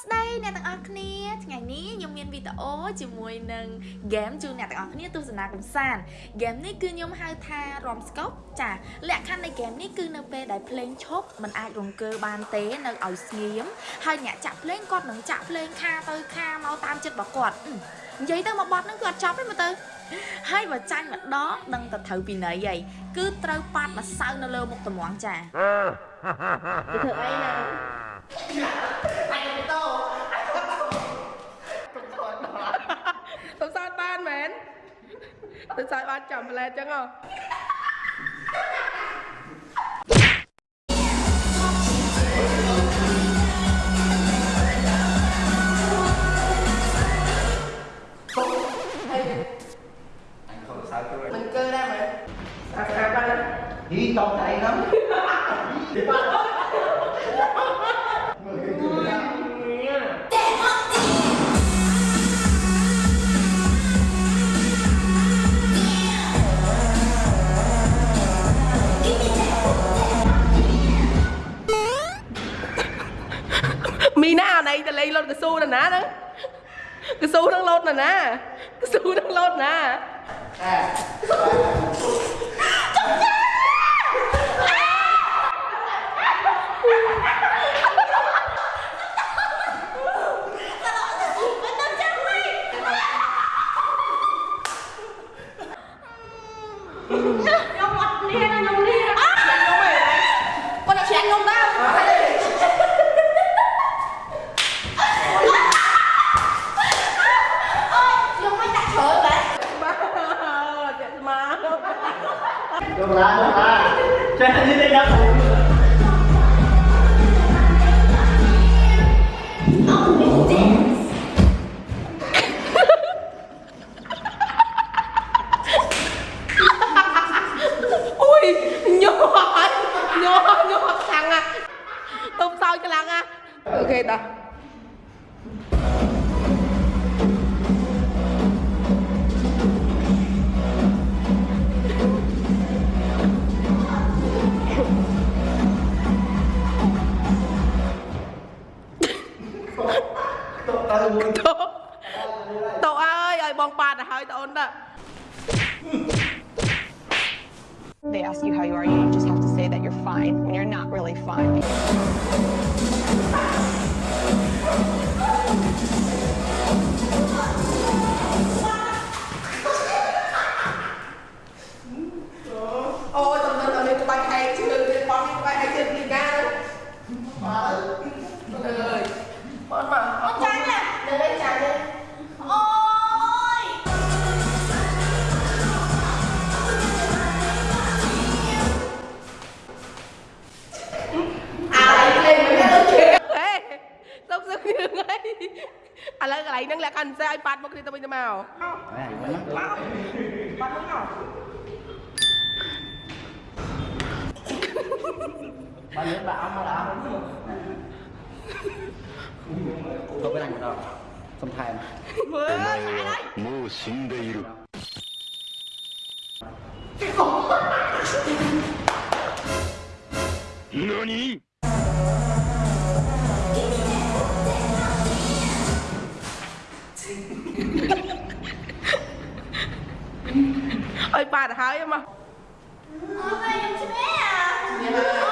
ស្តីអ្នកទាំងអស់គ្នាថ្ងៃនេះខ្ញុំមានវីដេអូជាមួយនឹង game ជូនអ្នកទាំងអស់គ្នាទស្សនាកម្សាន្ត game នេះគឺខ្ញុំហៅថា Rom Scope ចាលក្ខខណ្ឌនៃ game នេះគឺនៅពេលដែលភ្លេងឈប់มันអាចរង្គើបានទេនៅឲ្យស្ងៀមហើយអ្នកចាក់ភ្លេងគាត់នឹងចាក់ភ្លេងខាទៅខាមកតាមចិត្តរបស់គាត់និយាយទៅមកបត់ហ្នឹងគឺអត់ចប់ទេមើលទៅហើយបើចាញ់ម្ដងដឹងតែត្រូវពីណីហើយគឺត្រូវប៉ាត់ម្សៅនៅលើមុខតម្ងចាទៅធ្វើអីណា tôi sai ba chậm mà lên chứ không Mình cơ ra mà Sao sao ba Đi tồn tại lắm. កស៊ូនឹងលោតណាណាកស៊ូនឹងលោតណាអេយកឡាយក Được ra, được ra Cho nên như thế đã khủng Ui, nhột Nhột, nhột thằng à. Tôm soi cho lần à. Ok ta. They ask you how you are, you just have to say that you're fine when you're not really fine. Hello. ឥឡូវកន្លែងហ្នឹងលក្ខខណ្ឌផ្សេងឲ្យប៉ាត់មកគ្នាទៅវិញទៅមកហើយហ្នឹងប៉ាត់ប៉ាត់មកបានលើដាក់អស់មកដាក់អស់ទៅbên anh rồi không thèm មើលもう死んでいる何 ឲ្យបាទទៅហើយមកអូយខ្ញុំឈ្នះអា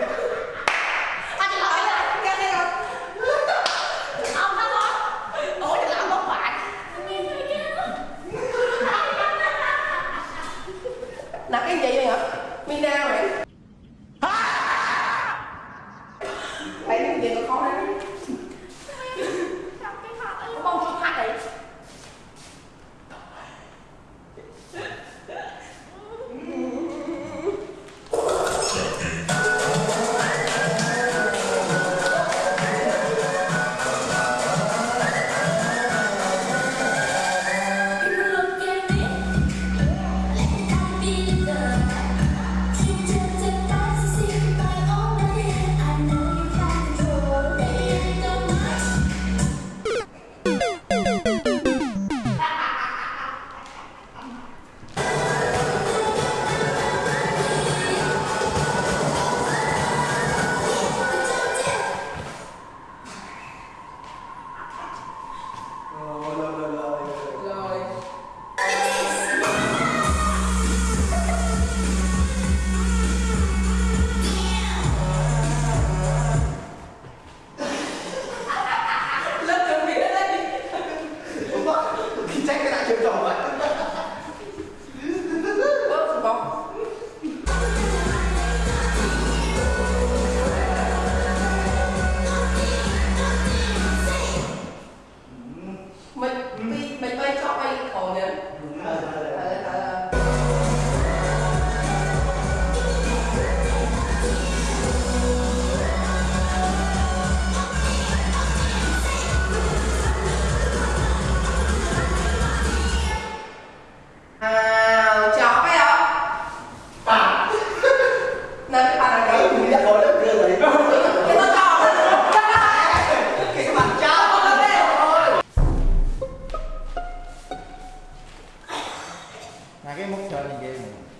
哎，你别个好好人， 나게 목표하는 게 뭐.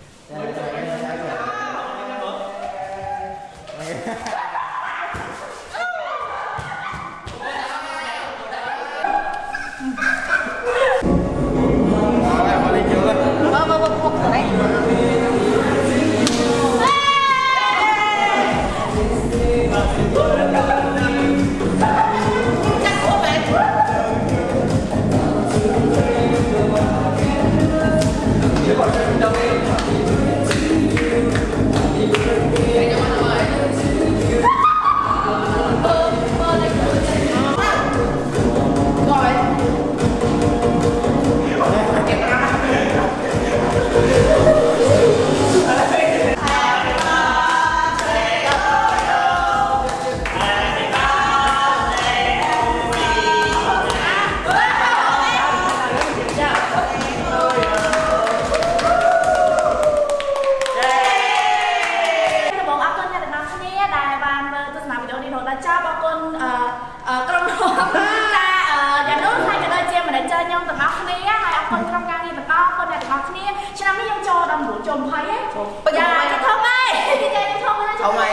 20ហ៎ពេញយ៉ាហើយធំហើយចាធំហើយធំហើយ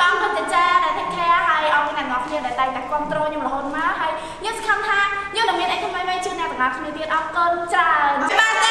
អរគុណចាចាដែល take care ហើយអរគុណអ្នកទាំងអស់គ្នាដែលតែងតែគ្រប់គ្រងខ្ញុំរហូតមកហើយខ្ញុំសង្ឃឹមថាខ្ញុំនឹងមានអីថ្មីៗជូនអ្នកទាំងអស់គ្នាទៀតអរគុណច្រើន